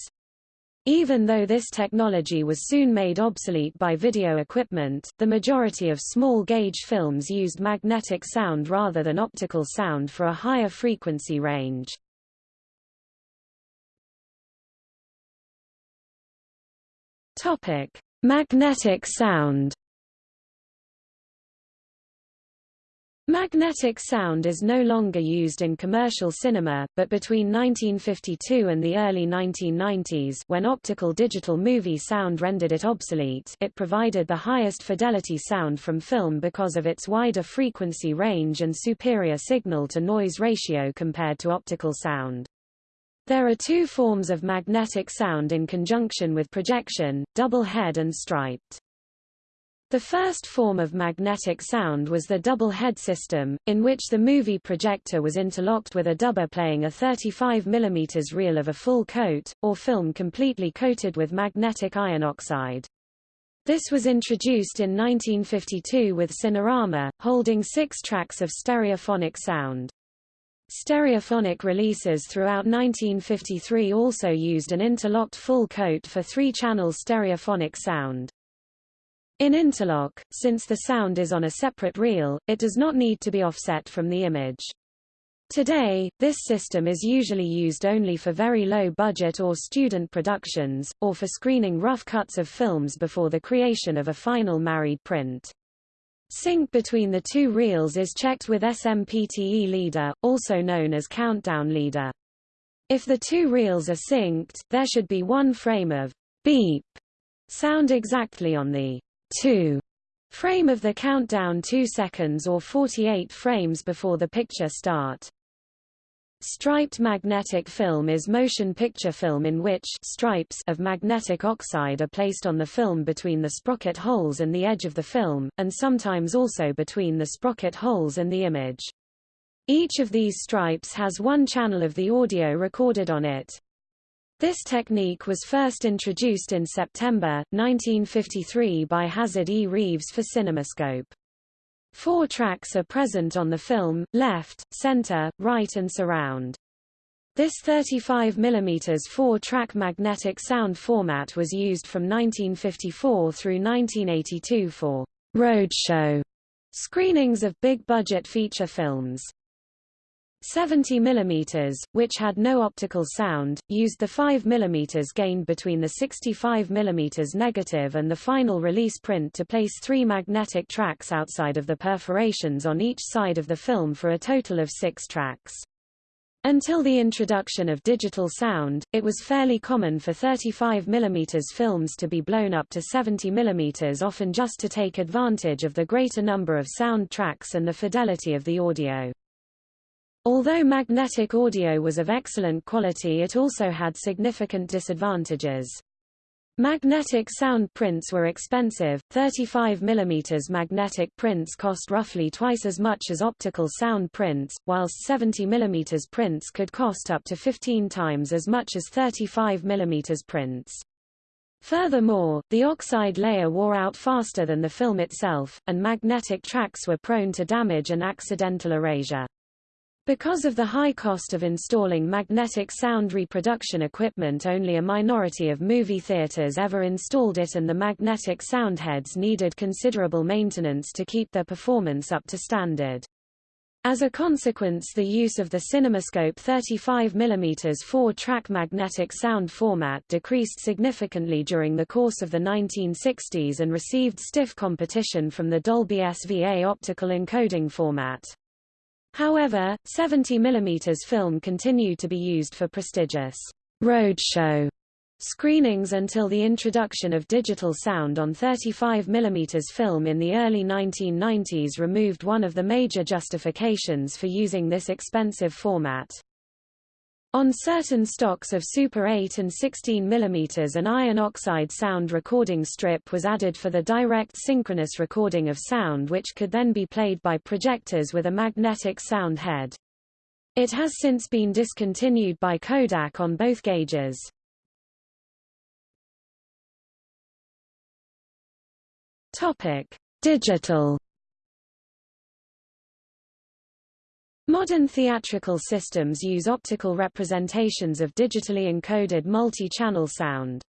Even though this technology was soon made obsolete by video equipment, the majority of small-gauge films used magnetic sound rather than optical sound for a higher frequency range. Magnetic sound Magnetic sound is no longer used in commercial cinema, but between 1952 and the early 1990s when optical digital movie sound rendered it obsolete it provided the highest fidelity sound from film because of its wider frequency range and superior signal-to-noise ratio compared to optical sound. There are two forms of magnetic sound in conjunction with projection, double head and striped. The first form of magnetic sound was the double head system, in which the movie projector was interlocked with a dubber playing a 35 mm reel of a full coat, or film completely coated with magnetic iron oxide. This was introduced in 1952 with Cinerama, holding six tracks of stereophonic sound. Stereophonic releases throughout 1953 also used an interlocked full coat for three-channel stereophonic sound. In interlock, since the sound is on a separate reel, it does not need to be offset from the image. Today, this system is usually used only for very low-budget or student productions, or for screening rough cuts of films before the creation of a final married print. Sync between the two reels is checked with SMPTE leader, also known as countdown leader. If the two reels are synced, there should be one frame of beep sound exactly on the 2 frame of the countdown 2 seconds or 48 frames before the picture start. Striped magnetic film is motion picture film in which stripes of magnetic oxide are placed on the film between the sprocket holes and the edge of the film, and sometimes also between the sprocket holes and the image. Each of these stripes has one channel of the audio recorded on it. This technique was first introduced in September, 1953 by Hazard E. Reeves for CinemaScope. Four tracks are present on the film, left, center, right and surround. This 35 mm four-track magnetic sound format was used from 1954 through 1982 for roadshow screenings of big-budget feature films. 70 mm, which had no optical sound, used the 5 mm gained between the 65 mm negative and the final release print to place three magnetic tracks outside of the perforations on each side of the film for a total of six tracks. Until the introduction of digital sound, it was fairly common for 35 mm films to be blown up to 70 mm often just to take advantage of the greater number of sound tracks and the fidelity of the audio. Although magnetic audio was of excellent quality it also had significant disadvantages. Magnetic sound prints were expensive, 35 mm magnetic prints cost roughly twice as much as optical sound prints, whilst 70 mm prints could cost up to 15 times as much as 35 mm prints. Furthermore, the oxide layer wore out faster than the film itself, and magnetic tracks were prone to damage and accidental erasure. Because of the high cost of installing magnetic sound reproduction equipment only a minority of movie theaters ever installed it and the magnetic sound heads needed considerable maintenance to keep their performance up to standard. As a consequence the use of the CinemaScope 35 mm four-track magnetic sound format decreased significantly during the course of the 1960s and received stiff competition from the Dolby SVA optical encoding format. However, 70 mm film continued to be used for prestigious roadshow screenings until the introduction of digital sound on 35 mm film in the early 1990s removed one of the major justifications for using this expensive format. On certain stocks of Super 8 and 16 mm an iron oxide sound recording strip was added for the direct synchronous recording of sound which could then be played by projectors with a magnetic sound head. It has since been discontinued by Kodak on both gauges. Topic: Digital Modern theatrical systems use optical representations of digitally encoded multi-channel sound.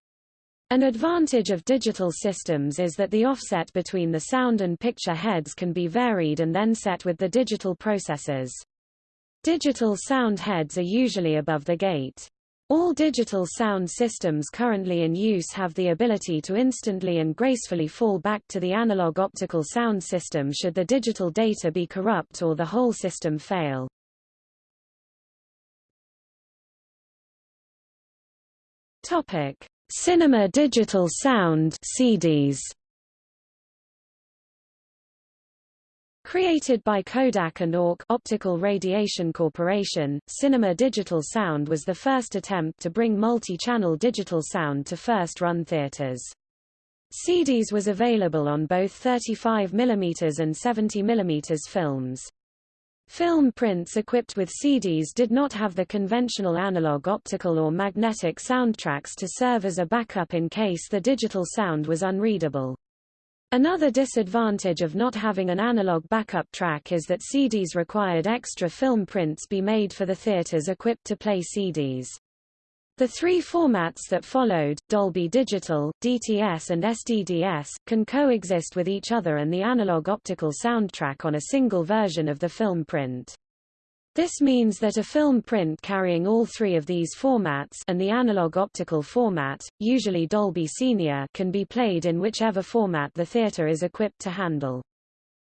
An advantage of digital systems is that the offset between the sound and picture heads can be varied and then set with the digital processors. Digital sound heads are usually above the gate. All digital sound systems currently in use have the ability to instantly and gracefully fall back to the analog optical sound system should the digital data be corrupt or the whole system fail. Topic: Cinema Digital Sound (CDS). Created by Kodak and ORC Optical Radiation Corporation, Cinema Digital Sound was the first attempt to bring multi-channel digital sound to first-run theaters. CDS was available on both 35 mm and 70 mm films. Film prints equipped with CDS did not have the conventional analog optical or magnetic soundtracks to serve as a backup in case the digital sound was unreadable. Another disadvantage of not having an analog backup track is that CDS required extra film prints be made for the theaters equipped to play CDS. The three formats that followed, Dolby Digital, DTS and SDDS, can coexist with each other and the analog optical soundtrack on a single version of the film print. This means that a film print carrying all three of these formats and the analog optical format, usually Dolby SR, can be played in whichever format the theater is equipped to handle.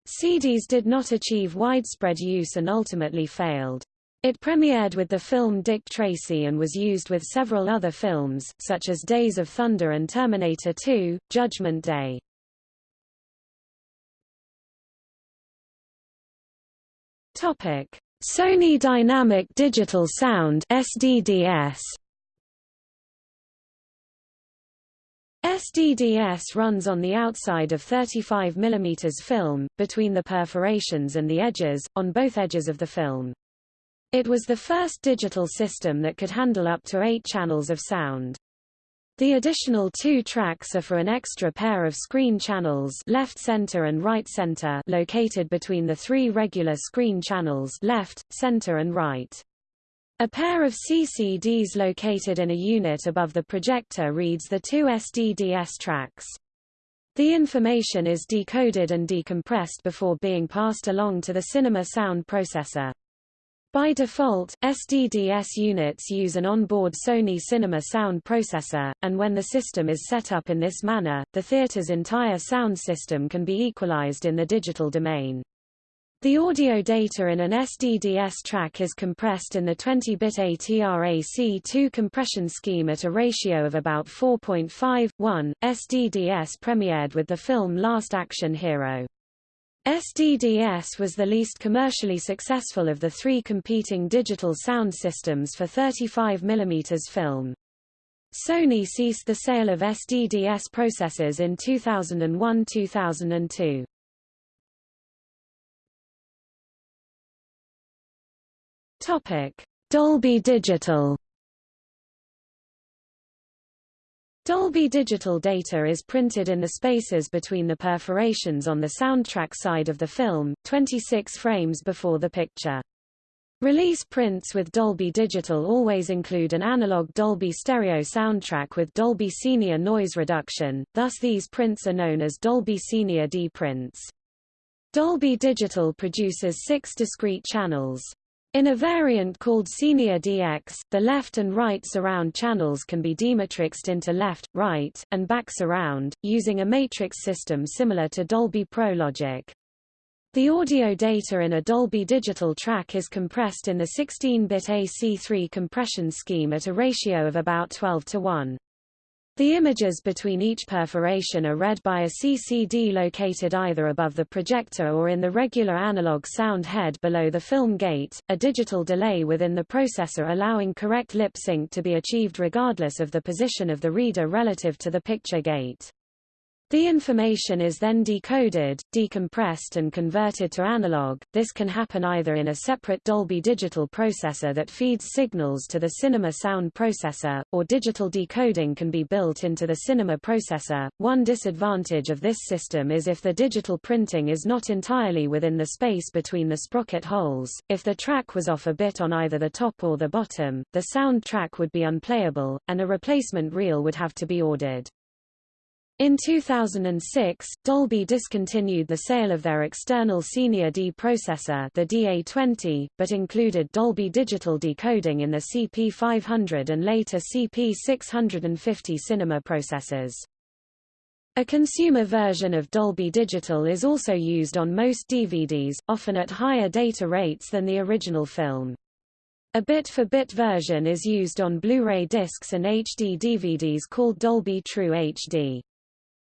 CDS did not achieve widespread use and ultimately failed. It premiered with the film Dick Tracy and was used with several other films, such as Days of Thunder and Terminator 2, Judgment Day. Topic. Sony Dynamic Digital Sound SDDS SDDS runs on the outside of 35 mm film, between the perforations and the edges, on both edges of the film. It was the first digital system that could handle up to eight channels of sound. The additional two tracks are for an extra pair of screen channels left center and right center located between the three regular screen channels left, center and right. A pair of CCDs located in a unit above the projector reads the two SDDS tracks. The information is decoded and decompressed before being passed along to the cinema sound processor. By default, SDDS units use an onboard Sony Cinema sound processor, and when the system is set up in this manner, the theater's entire sound system can be equalized in the digital domain. The audio data in an SDDS track is compressed in the 20-bit ATRAC2 compression scheme at a ratio of about 4.5:1. SDDS premiered with the film Last Action Hero. SDDS was the least commercially successful of the three competing digital sound systems for 35 mm film. Sony ceased the sale of SDDS processors in 2001-2002. Topic: Dolby Digital Dolby Digital data is printed in the spaces between the perforations on the soundtrack side of the film, 26 frames before the picture. Release prints with Dolby Digital always include an analog Dolby stereo soundtrack with Dolby SR noise reduction, thus these prints are known as Dolby SR D prints. Dolby Digital produces six discrete channels. In a variant called SR DX, the left and right surround channels can be dematrixed into left, right, and back surround, using a matrix system similar to Dolby Pro Logic. The audio data in a Dolby digital track is compressed in the 16-bit AC3 compression scheme at a ratio of about 12 to 1. The images between each perforation are read by a CCD located either above the projector or in the regular analog sound head below the film gate, a digital delay within the processor allowing correct lip sync to be achieved regardless of the position of the reader relative to the picture gate. The information is then decoded, decompressed and converted to analog. This can happen either in a separate Dolby digital processor that feeds signals to the cinema sound processor, or digital decoding can be built into the cinema processor. One disadvantage of this system is if the digital printing is not entirely within the space between the sprocket holes. If the track was off a bit on either the top or the bottom, the sound track would be unplayable, and a replacement reel would have to be ordered. In 2006, Dolby discontinued the sale of their external SR D processor the DA20, but included Dolby Digital decoding in the CP500 and later CP650 cinema processors. A consumer version of Dolby Digital is also used on most DVDs, often at higher data rates than the original film. A bit-for-bit -bit version is used on Blu-ray discs and HD DVDs called Dolby True HD.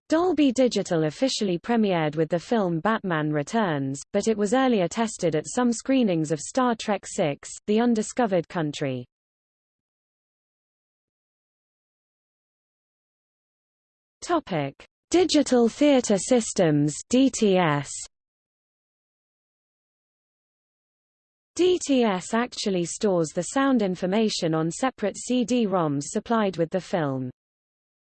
Dolby Digital officially premiered with the film Batman Returns, but it was earlier tested at some screenings of Star Trek VI, The Undiscovered Country. Topic: Digital Theater Systems (DTS). DTS actually stores the sound information on separate CD-ROMs supplied with the film.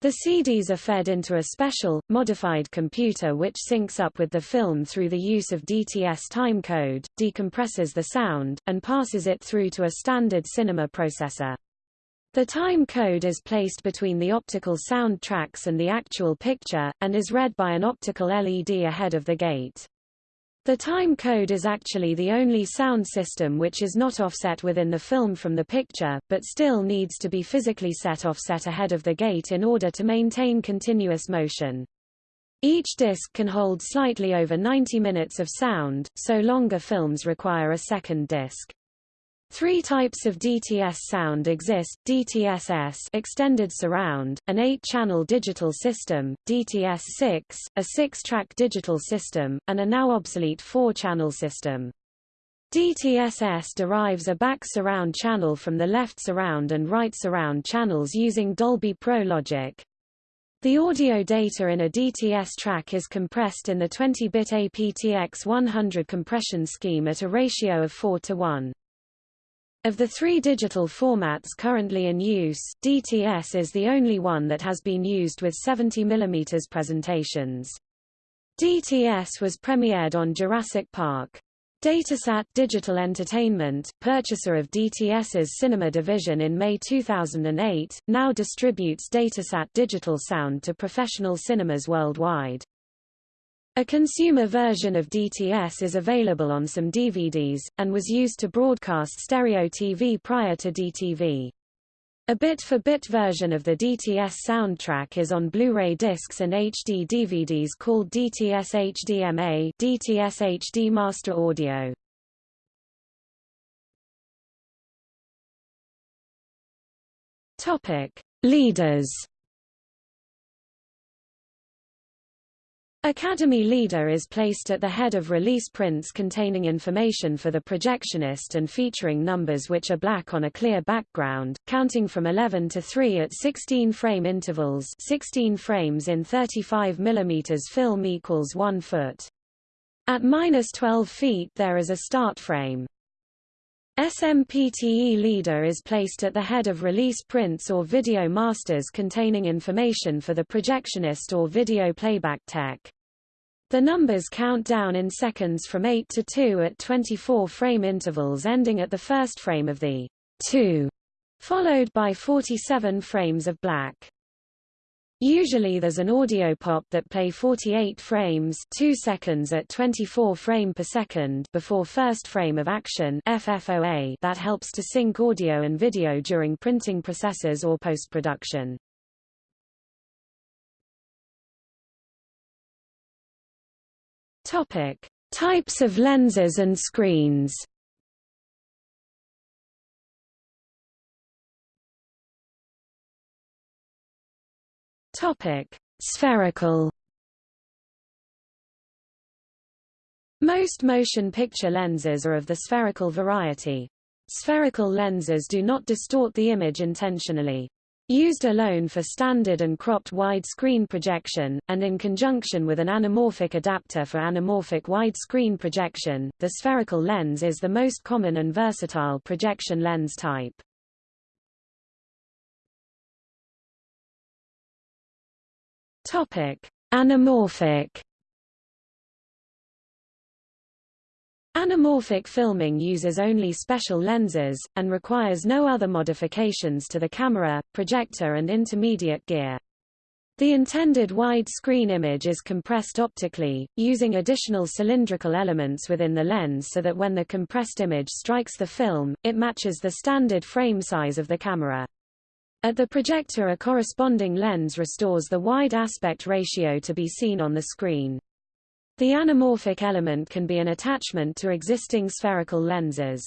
The CDs are fed into a special, modified computer which syncs up with the film through the use of DTS timecode, decompresses the sound, and passes it through to a standard cinema processor. The time code is placed between the optical sound tracks and the actual picture, and is read by an optical LED ahead of the gate. The time code is actually the only sound system which is not offset within the film from the picture, but still needs to be physically set offset ahead of the gate in order to maintain continuous motion. Each disc can hold slightly over 90 minutes of sound, so longer films require a second disc. Three types of DTS sound exist, DTS-S extended surround, an 8-channel digital system, DTS-6, a 6-track digital system, and a now obsolete 4-channel system. DTS-S derives a back surround channel from the left surround and right surround channels using Dolby Pro logic. The audio data in a DTS track is compressed in the 20-bit aptX 100 compression scheme at a ratio of 4 to 1. Of the three digital formats currently in use, DTS is the only one that has been used with 70 mm presentations. DTS was premiered on Jurassic Park. Datasat Digital Entertainment, purchaser of DTS's cinema division in May 2008, now distributes Datasat Digital Sound to professional cinemas worldwide. A consumer version of DTS is available on some DVDs, and was used to broadcast stereo TV prior to DTV. A bit-for-bit -bit version of the DTS soundtrack is on Blu-ray discs and HD DVDs called DTS HDMA DTS HD Master Audio. Topic: Leaders Academy Leader is placed at the head of release prints containing information for the projectionist and featuring numbers which are black on a clear background, counting from 11 to 3 at 16 frame intervals 16 frames in 35 mm film equals 1 foot. At minus 12 feet there is a start frame. SMPTE Leader is placed at the head of release prints or video masters containing information for the projectionist or video playback tech. The numbers count down in seconds from 8 to 2 at 24 frame intervals ending at the first frame of the 2, followed by 47 frames of black. Usually there's an audio pop that play 48 frames 2 seconds at 24 frame per second before first frame of action FFOA that helps to sync audio and video during printing processes or post-production. Topic: Types of lenses and screens. Topic: Spherical. Most motion picture lenses are of the spherical variety. Spherical lenses do not distort the image intentionally. Used alone for standard and cropped wide-screen projection, and in conjunction with an anamorphic adapter for anamorphic wide-screen projection, the spherical lens is the most common and versatile projection lens type. Topic: Anamorphic Anamorphic filming uses only special lenses, and requires no other modifications to the camera, projector and intermediate gear. The intended wide-screen image is compressed optically, using additional cylindrical elements within the lens so that when the compressed image strikes the film, it matches the standard frame size of the camera. At the projector a corresponding lens restores the wide aspect ratio to be seen on the screen. The anamorphic element can be an attachment to existing spherical lenses.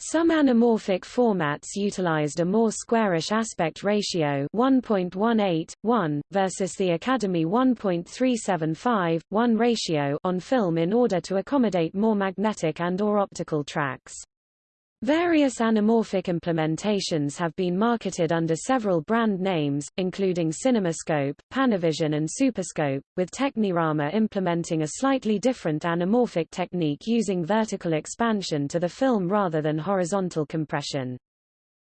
Some anamorphic formats utilized a more squarish aspect ratio 1.18, 1, versus the Academy 1.375, 1 ratio on film in order to accommodate more magnetic and or optical tracks. Various anamorphic implementations have been marketed under several brand names, including CinemaScope, Panavision and Superscope, with Technirama implementing a slightly different anamorphic technique using vertical expansion to the film rather than horizontal compression.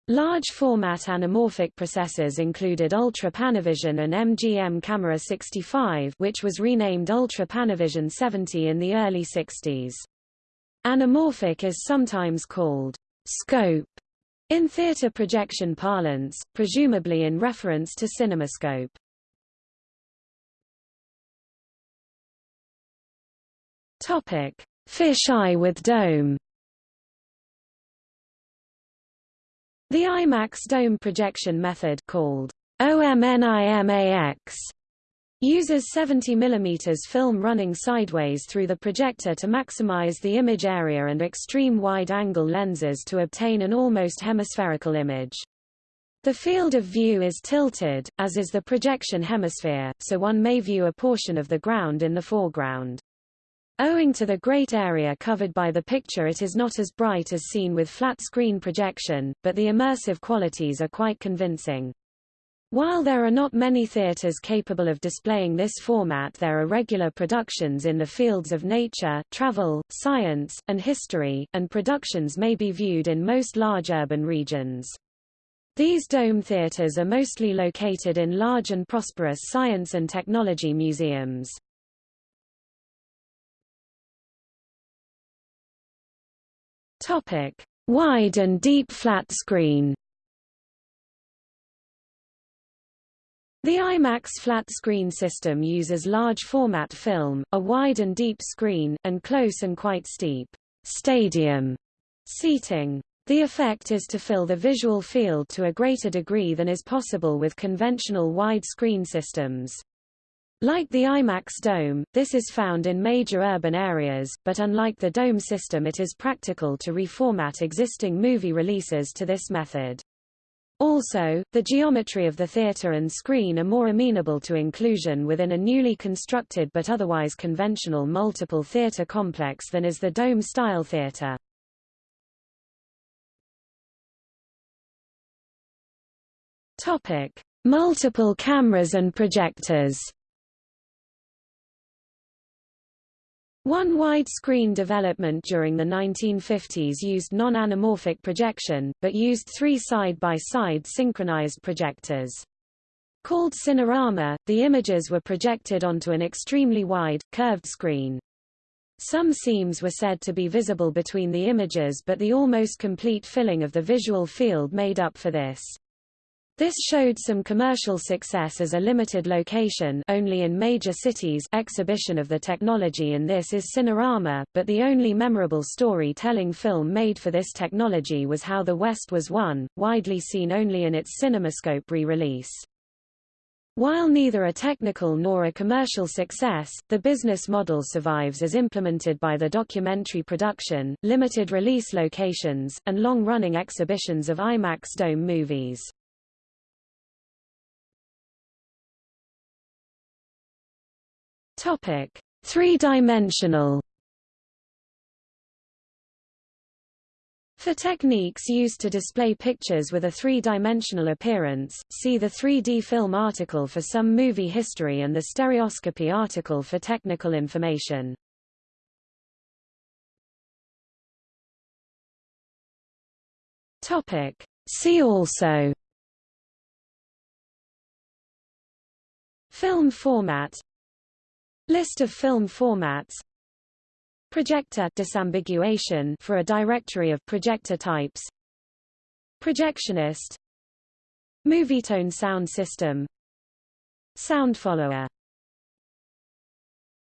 Large-format anamorphic processors included Ultra Panavision and MGM Camera 65 which was renamed Ultra Panavision 70 in the early 60s. Anamorphic is sometimes called scope in theater projection parlance, presumably in reference to cinemascope. Topic: Fish-eye with dome The IMAX dome projection method called OMNIMAX uses 70 mm film running sideways through the projector to maximize the image area and extreme wide-angle lenses to obtain an almost hemispherical image. The field of view is tilted, as is the projection hemisphere, so one may view a portion of the ground in the foreground. Owing to the great area covered by the picture it is not as bright as seen with flat-screen projection, but the immersive qualities are quite convincing. While there are not many theaters capable of displaying this format there are regular productions in the fields of nature, travel, science, and history, and productions may be viewed in most large urban regions. These dome theaters are mostly located in large and prosperous science and technology museums. Wide and deep flat screen. The IMAX flat screen system uses large format film, a wide and deep screen, and close and quite steep stadium seating. The effect is to fill the visual field to a greater degree than is possible with conventional wide screen systems. Like the IMAX dome, this is found in major urban areas, but unlike the dome system it is practical to reformat existing movie releases to this method. Also, the geometry of the theater and screen are more amenable to inclusion within a newly constructed but otherwise conventional multiple theater complex than is the dome-style theater. Topic: Multiple cameras and projectors. One widescreen development during the 1950s used non-anamorphic projection, but used three side-by-side -side synchronized projectors. Called Cinerama, the images were projected onto an extremely wide, curved screen. Some seams were said to be visible between the images but the almost complete filling of the visual field made up for this. This showed some commercial success as a limited location only in major cities exhibition of the technology in this is Cinerama, but the only memorable story-telling film made for this technology was How the West Was Won, widely seen only in its CinemaScope re-release. While neither a technical nor a commercial success, the business model survives as implemented by the documentary production, limited release locations, and long-running exhibitions of IMAX Dome movies. Topic: Three-dimensional. For techniques used to display pictures with a three-dimensional appearance, see the 3D film article for some movie history and the stereoscopy article for technical information. Topic: See also Film format List of film formats. Projector disambiguation for a directory of projector types. Projectionist. Movietone sound system. Sound follower